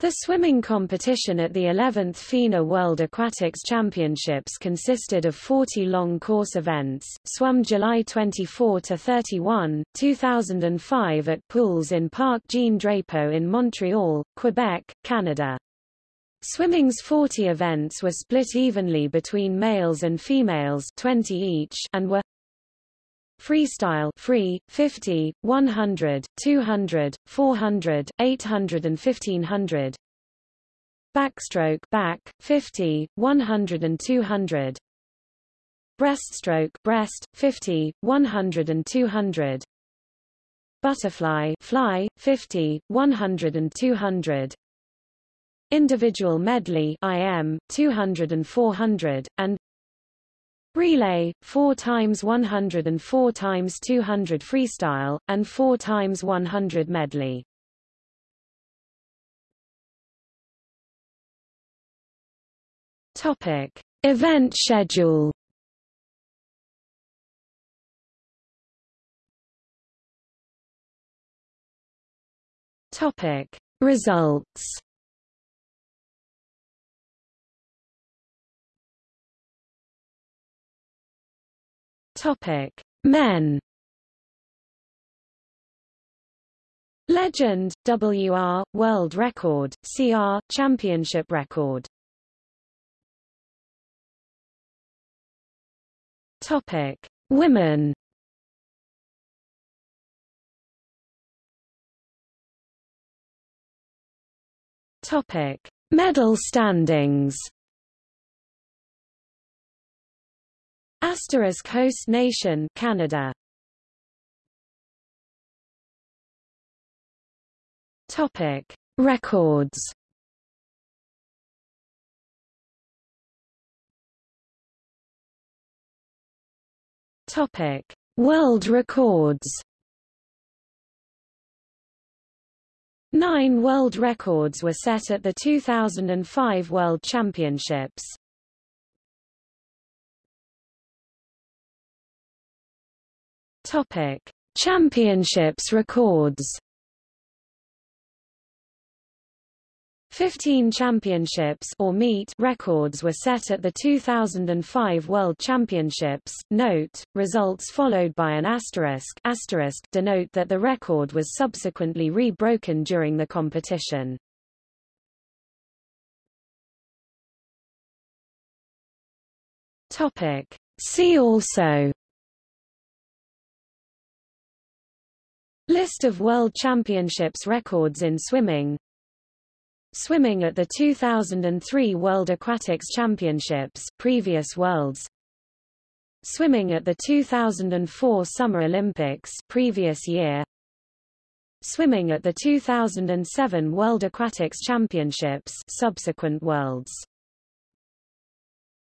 The swimming competition at the 11th FINA World Aquatics Championships consisted of 40 long course events, swum July 24 to 31, 2005 at pools in Parc Jean Drapeau in Montreal, Quebec, Canada. Swimming's 40 events were split evenly between males and females 20 each and were Freestyle free 50 100 200 400 800 and 1500 Backstroke back 50 100 and 200 Breaststroke breast 50 100 and 200 Butterfly fly 50 100 and 200 Individual medley IM 200 and 400 and Relay, 4 times 100 and 4 times 200 freestyle, and 4 times 100 medley. Topic: Event schedule. Topic: Results. Topic: Men. Legend, WR, World Record, CR, Championship Record. Topic: Women. Topic: Medal standings. Asterisk host nation Canada. Topic: Records. Topic: World records. Nine world records were set at the 2005 World Championships. Topic: Championships records. 15 championships or meet records were set at the 2005 World Championships. Note: results followed by an asterisk asterisk denote that the record was subsequently re-broken during the competition. Topic: See also List of World Championships records in swimming. Swimming at the 2003 World Aquatics Championships previous worlds. Swimming at the 2004 Summer Olympics previous year. Swimming at the 2007 World Aquatics Championships subsequent worlds